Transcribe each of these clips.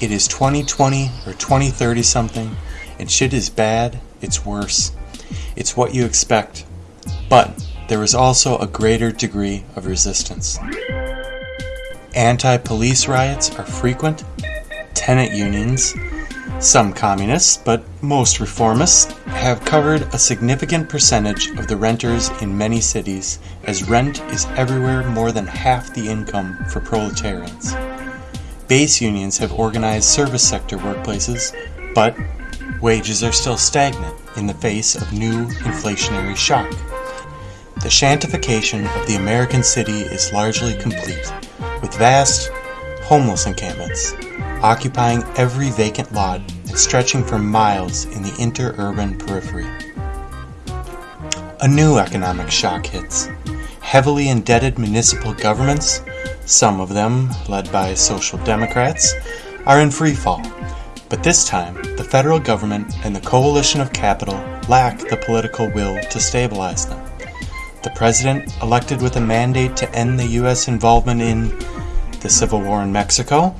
It is 2020 or 2030 something, and shit is bad, it's worse. It's what you expect. But there is also a greater degree of resistance. Anti police riots are frequent, tenant unions, some communists, but most reformists, have covered a significant percentage of the renters in many cities, as rent is everywhere more than half the income for proletarians. Base unions have organized service sector workplaces, but wages are still stagnant in the face of new inflationary shock. The shantification of the American city is largely complete, with vast homeless encampments occupying every vacant lot and stretching for miles in the interurban periphery. A new economic shock hits. Heavily indebted municipal governments, some of them led by social democrats, are in free fall. But this time, the federal government and the coalition of capital lack the political will to stabilize them. The president, elected with a mandate to end the U.S. involvement in the civil war in Mexico,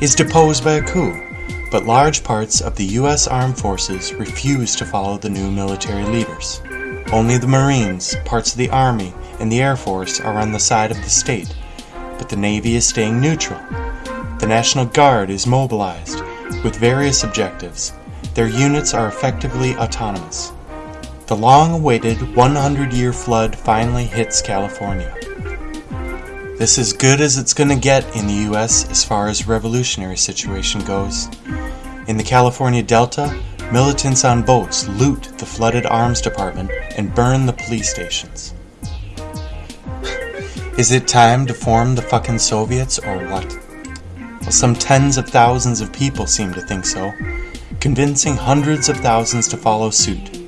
is deposed by a coup, but large parts of the U.S. armed forces refuse to follow the new military leaders. Only the Marines, parts of the Army, and the Air Force are on the side of the state, but the Navy is staying neutral. The National Guard is mobilized with various objectives. Their units are effectively autonomous. The long awaited 100 year flood finally hits California. This is good as it's going to get in the US as far as revolutionary situation goes. In the California Delta, militants on boats loot the flooded arms department and burn the police stations. Is it time to form the fucking Soviets or what? Well, some tens of thousands of people seem to think so, convincing hundreds of thousands to follow suit.